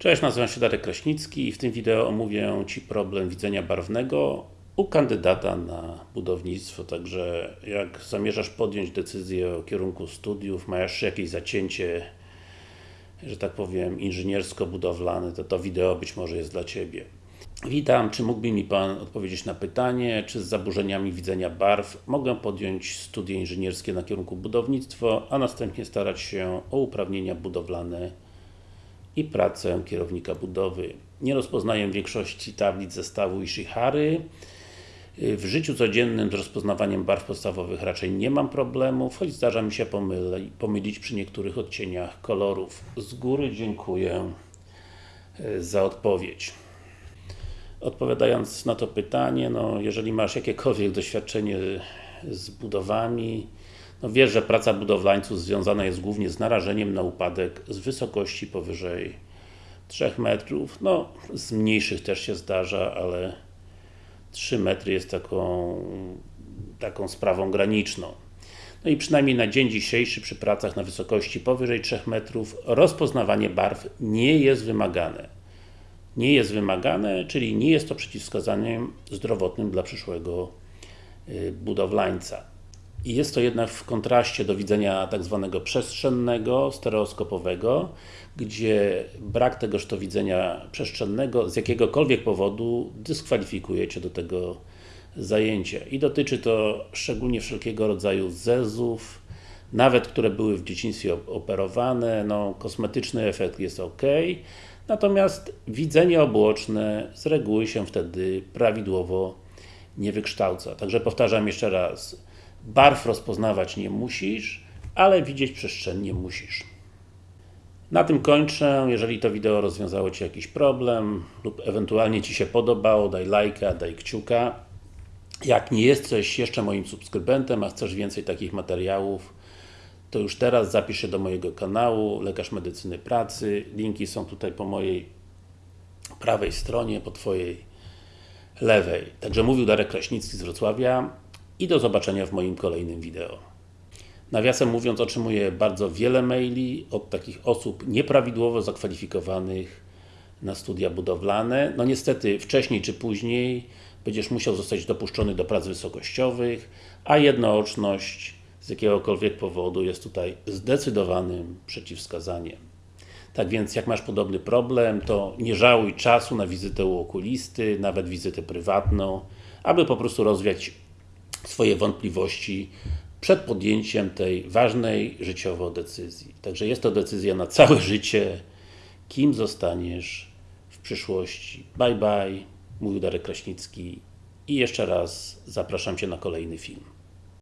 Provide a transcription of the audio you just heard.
Cześć, nazywam się Darek Kraśnicki i w tym wideo omówię Ci problem widzenia barwnego u kandydata na budownictwo, także jak zamierzasz podjąć decyzję o kierunku studiów, masz jakieś zacięcie, że tak powiem, inżyniersko-budowlane, to to wideo być może jest dla Ciebie. Witam, czy mógłby mi Pan odpowiedzieć na pytanie, czy z zaburzeniami widzenia barw mogę podjąć studia inżynierskie na kierunku budownictwo, a następnie starać się o uprawnienia budowlane i pracę kierownika budowy. Nie rozpoznaję większości tablic zestawu Ishihary. W życiu codziennym z rozpoznawaniem barw podstawowych raczej nie mam problemów, choć zdarza mi się pomyli, pomylić przy niektórych odcieniach kolorów. Z góry dziękuję e, za odpowiedź. Odpowiadając na to pytanie, no jeżeli masz jakiekolwiek doświadczenie z budowami, no wiesz, że praca budowlańców związana jest głównie z narażeniem na upadek z wysokości powyżej 3 metrów, no z mniejszych też się zdarza, ale 3 metry jest taką, taką sprawą graniczną. No i przynajmniej na dzień dzisiejszy przy pracach na wysokości powyżej 3 metrów rozpoznawanie barw nie jest wymagane. Nie jest wymagane, czyli nie jest to przeciwwskazaniem zdrowotnym dla przyszłego y, budowlańca. I jest to jednak w kontraście do widzenia tak zwanego przestrzennego, stereoskopowego, gdzie brak tegoż to widzenia przestrzennego z jakiegokolwiek powodu dyskwalifikuje Cię do tego zajęcia. I dotyczy to szczególnie wszelkiego rodzaju zezów, nawet które były w dzieciństwie operowane, no kosmetyczny efekt jest ok, natomiast widzenie obłoczne z reguły się wtedy prawidłowo nie wykształca. Także powtarzam jeszcze raz, Barw rozpoznawać nie musisz, ale widzieć przestrzennie musisz. Na tym kończę. Jeżeli to wideo rozwiązało Ci jakiś problem lub ewentualnie Ci się podobało, daj lajka, daj kciuka. Jak nie jesteś jeszcze moim subskrybentem, a chcesz więcej takich materiałów, to już teraz zapisz się do mojego kanału Lekarz Medycyny Pracy. Linki są tutaj po mojej prawej stronie, po Twojej lewej. Także mówił Darek Kraśnicki z Wrocławia i do zobaczenia w moim kolejnym wideo. Nawiasem mówiąc, otrzymuję bardzo wiele maili od takich osób nieprawidłowo zakwalifikowanych na studia budowlane. No niestety, wcześniej czy później będziesz musiał zostać dopuszczony do prac wysokościowych, a jednooczność z jakiegokolwiek powodu jest tutaj zdecydowanym przeciwwskazaniem. Tak więc, jak masz podobny problem, to nie żałuj czasu na wizytę u okulisty, nawet wizytę prywatną, aby po prostu rozwiać swoje wątpliwości przed podjęciem tej ważnej życiowo decyzji. Także jest to decyzja na całe życie, kim zostaniesz w przyszłości. Bye bye, mówił Darek Kraśnicki i jeszcze raz zapraszam Cię na kolejny film.